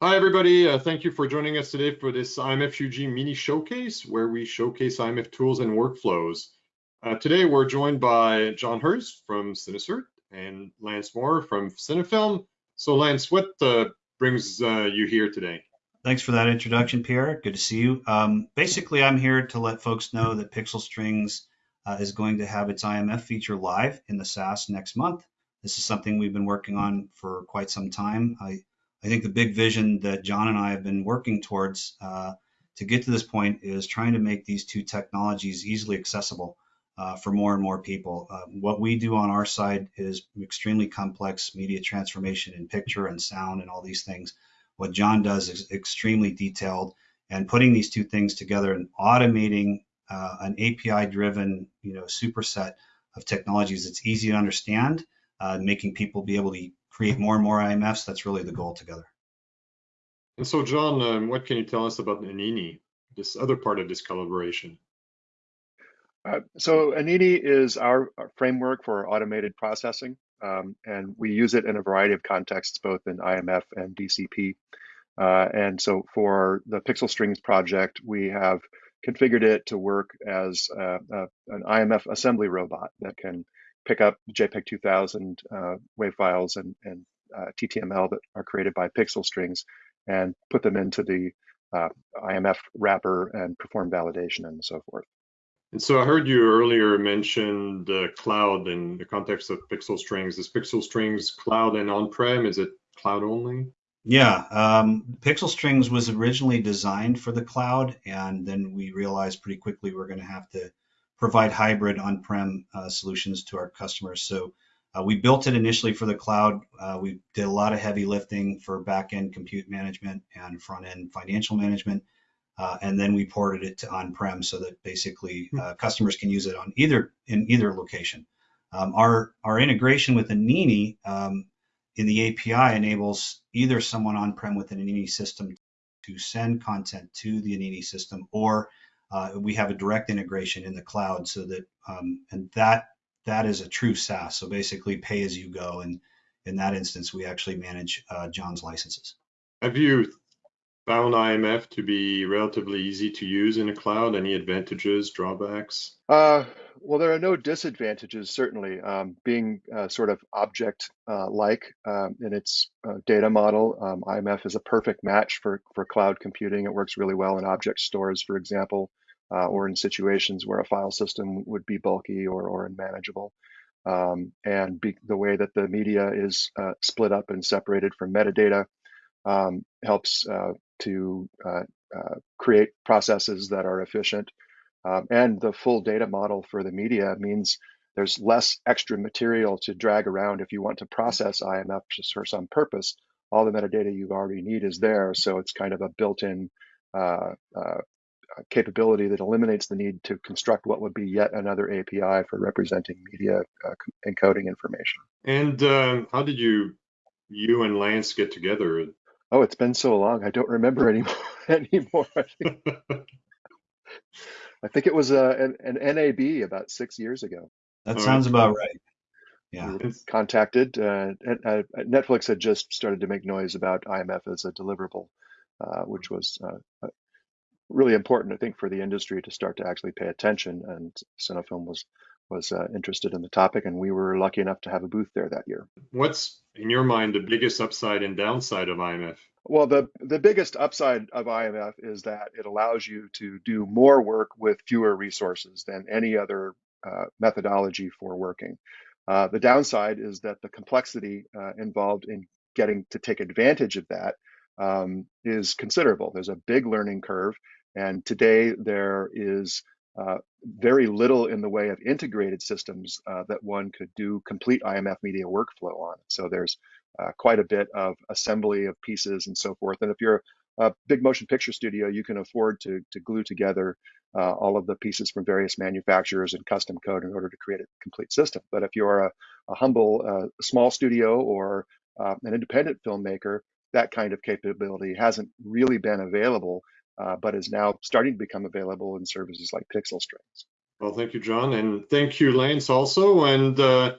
Hi, everybody. Uh, thank you for joining us today for this IMF-UG mini showcase where we showcase IMF tools and workflows. Uh, today, we're joined by John Hurst from Cinecert and Lance Maurer from Cinnafilm. So Lance, what uh, brings uh, you here today? Thanks for that introduction, Pierre. Good to see you. Um, basically, I'm here to let folks know that Pixel Strings uh, is going to have its IMF feature live in the SaaS next month. This is something we've been working on for quite some time. I I think the big vision that John and I have been working towards uh, to get to this point is trying to make these two technologies easily accessible uh, for more and more people. Uh, what we do on our side is extremely complex media transformation in picture and sound and all these things. What John does is extremely detailed and putting these two things together and automating uh, an API-driven, you know, superset of technologies that's easy to understand, uh, making people be able to create more and more IMFs. That's really the goal together. And so, John, um, what can you tell us about Anini, this other part of this collaboration? Uh, so Anini is our, our, framework for automated processing, um, and we use it in a variety of contexts, both in IMF and DCP. Uh, and so for the Pixel Strings project, we have configured it to work as uh, an IMF assembly robot that can pick up JPEG 2000 uh, WAV files and, and uh, TTML that are created by pixel strings and put them into the uh, IMF wrapper and perform validation and so forth. And so I heard you earlier mention the cloud in the context of Pixel Strings. Is Pixel Strings cloud and on-prem? Is it cloud only? Yeah, um, Pixel Strings was originally designed for the cloud, and then we realized pretty quickly we're going to have to provide hybrid on-prem uh, solutions to our customers. So uh, we built it initially for the cloud. Uh, we did a lot of heavy lifting for back-end compute management and front-end financial management. Uh, and then we ported it to on-prem so that basically hmm. uh, customers can use it on either in either location. Um, our our integration with Anini um, in the API enables either someone on-prem with an Anini system to send content to the Anini system or uh, we have a direct integration in the cloud so that um, and that that is a true SaaS. So basically, pay as you go, and in that instance, we actually manage uh, John's licenses. Have you found IMF to be relatively easy to use in the cloud? Any advantages, drawbacks? Uh, well, there are no disadvantages, certainly. Um, being uh, sort of object-like uh, um, in its uh, data model, um, IMF is a perfect match for, for cloud computing. It works really well in object stores, for example, uh, or in situations where a file system would be bulky or, or unmanageable. Um, and be, the way that the media is uh, split up and separated from metadata um, helps to uh, uh, create processes that are efficient. Um, and the full data model for the media means there's less extra material to drag around if you want to process IMF just for some purpose. All the metadata you already need is there, so it's kind of a built-in uh, uh, capability that eliminates the need to construct what would be yet another API for representing media uh, encoding information. And um, how did you, you and Lance get together? Oh, it's been so long. I don't remember anymore. anymore. I, think, I think it was uh, an, an, NAB about six years ago. That sounds about right. Yeah. We contacted. Uh, uh, Netflix had just started to make noise about IMF as a deliverable, uh, which was uh, really important, I think, for the industry to start to actually pay attention. And Cinnafilm was was uh, interested in the topic, and we were lucky enough to have a booth there that year. What's in your mind the biggest upside and downside of IMF? Well, the the biggest upside of IMF is that it allows you to do more work with fewer resources than any other uh, methodology for working. Uh, the downside is that the complexity uh, involved in getting to take advantage of that um, is considerable. There's a big learning curve, and today there is uh, very little in the way of integrated systems uh, that one could do complete IMF media workflow on. So there's uh, quite a bit of assembly of pieces and so forth. And if you're a big motion picture studio, you can afford to, to glue together uh, all of the pieces from various manufacturers and custom code in order to create a complete system. But if you're a, a humble uh, small studio or an independent filmmaker, that kind of capability hasn't really been available uh, but is now starting to become available in services like Pixel Strings. Well, thank you, John, and thank you, Lance, also. And uh,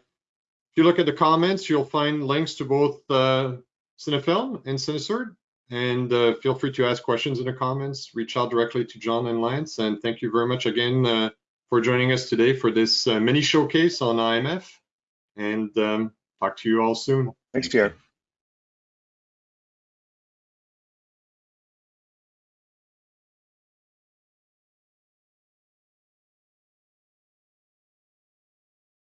if you look at the comments, you'll find links to both uh, Cinnafilm and Cinecert. and uh, feel free to ask questions in the comments. Reach out directly to John and Lance. And thank you very much again uh, for joining us today for this uh, mini showcase on IMF. And um, talk to you all soon. Thanks, Pierre.